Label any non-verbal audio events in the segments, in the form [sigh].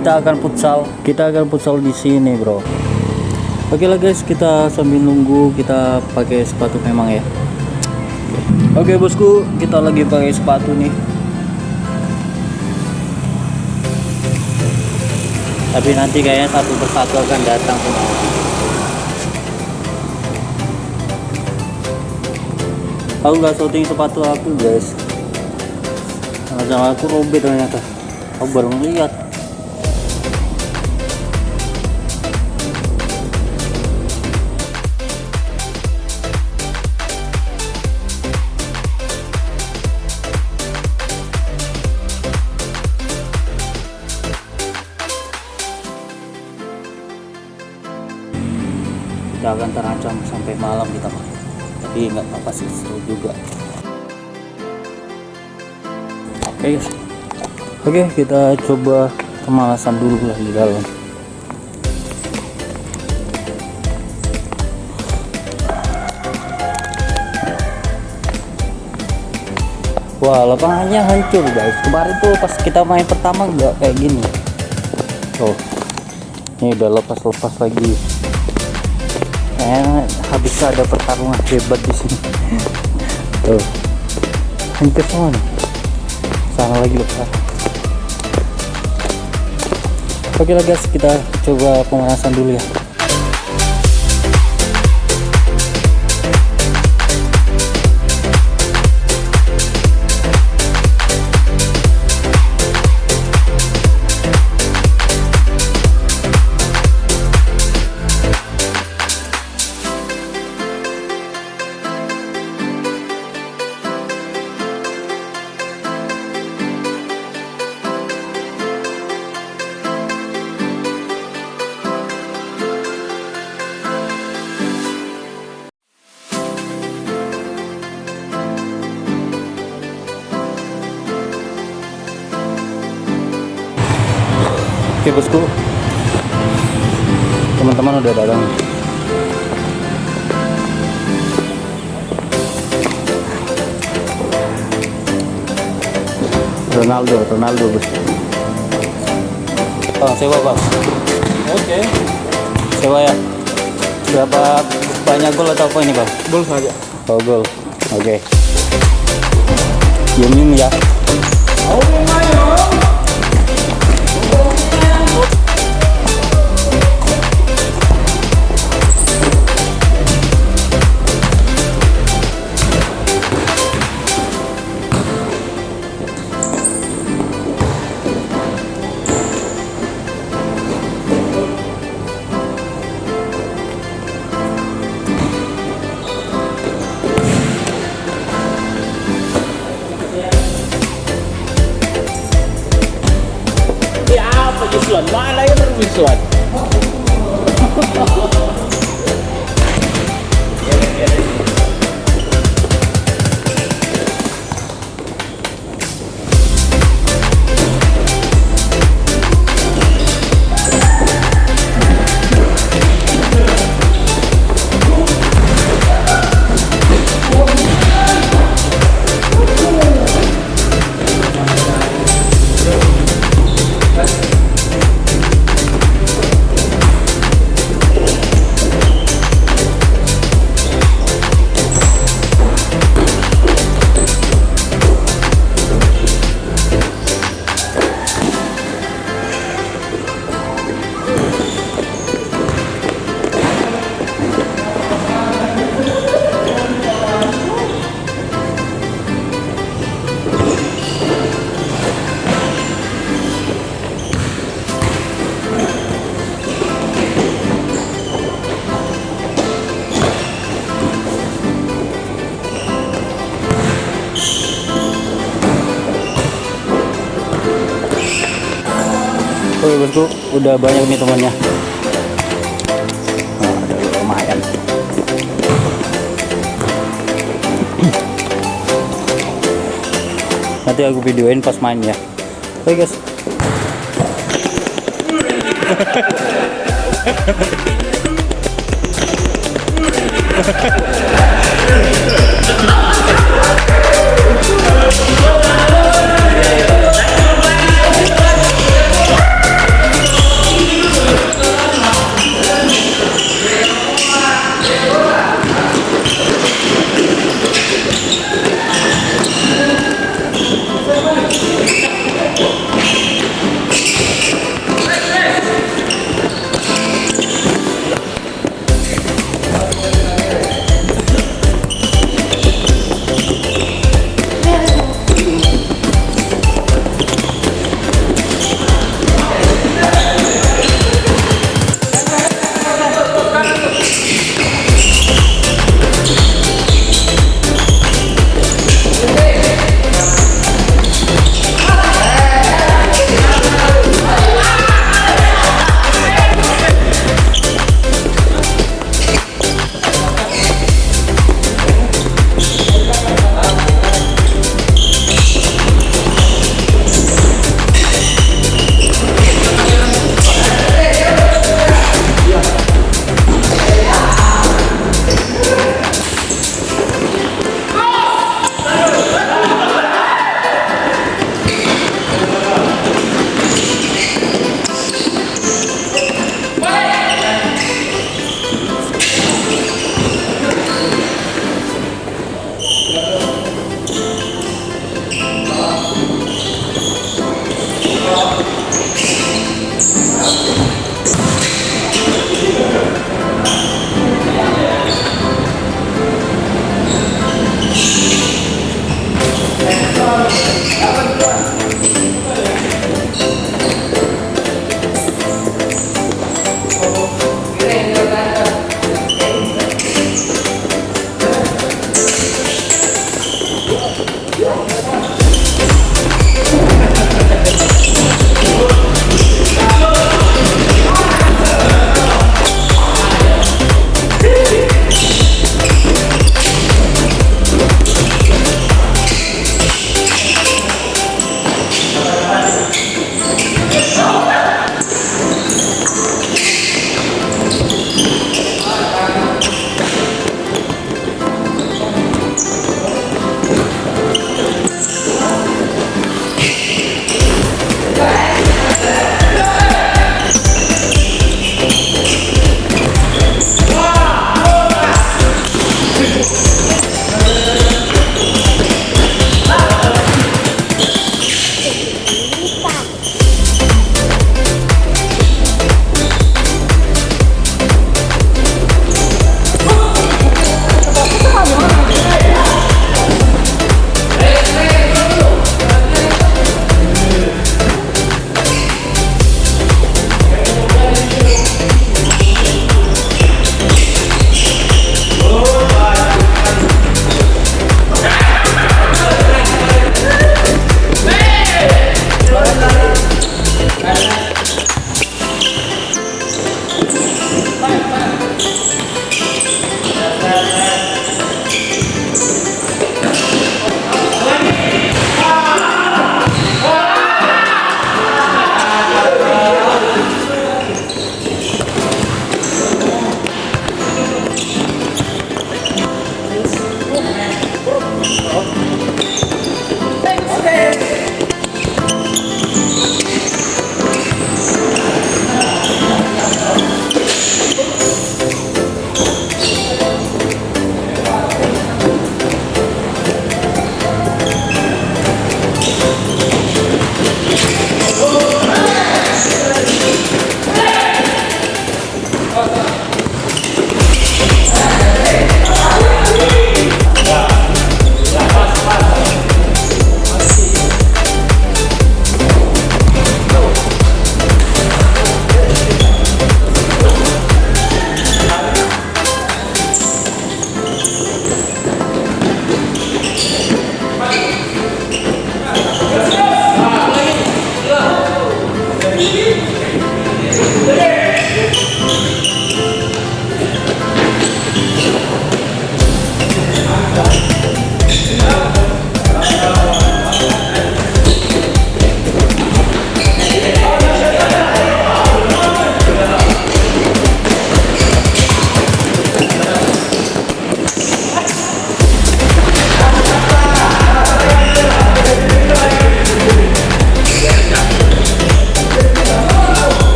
kita akan futsal. Kita akan futsal di sini bro. Oke lah guys, kita sambil nunggu kita pakai sepatu memang ya. Oke bosku, kita lagi pakai sepatu nih. Tapi nanti kayaknya satu persatu akan datang semua. Aku nggak shooting sepatu aku guys. Jangan aku robek ternyata. Aku baru ngeliat. Kita akan terancam sampai malam kita Pak. tapi nggak apa-apa sih seru juga. Oke. Guys. oke kita coba kemalasan dulu lah di dalam. Wah lapangannya hancur guys. Kemarin tuh pas kita main pertama nggak kayak gini. Oh ini udah lepas-lepas lagi kayaknya habis ada pertarungan hebat di sini. Tuh. Hancur semua nih. Sana lagi lepas oke lah guys kita coba pemanasan dulu ya Oke bosku. Teman-teman udah datang. Ronaldo, Ronaldo bos. Bang, sewa bang. Oke, Sewa ya. Berapa banyak gol atau apa ini bang? gol saja. Oh gol. Oke. Diemin ya. Ya Oke bosku, udah banyak nih temannya. Ada lumayan. Nanti aku videoin pas main ya. Oke guys. [laughs]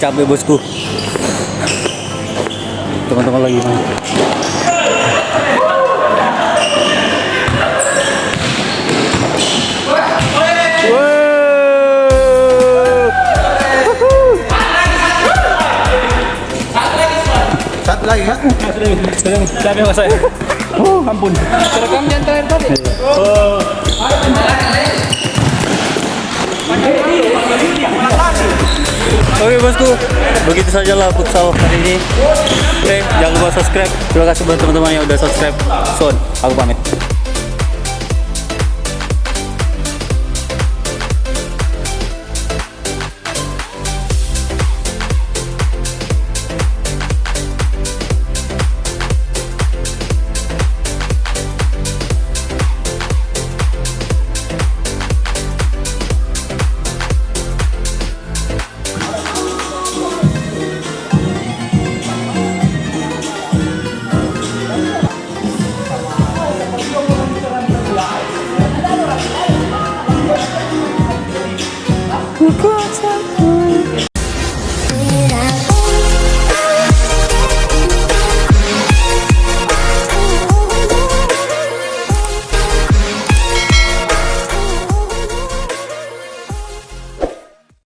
capek bosku. Teman-teman lagi main. Satu lagi kan? Capek mas saya. Oh, ampun. Terekam yang terakhir tadi. Oke bosku, begitu saja lah futsal hari ini. Oke, jangan lupa subscribe. Terima kasih buat teman-teman yang udah subscribe. Son, aku pamit.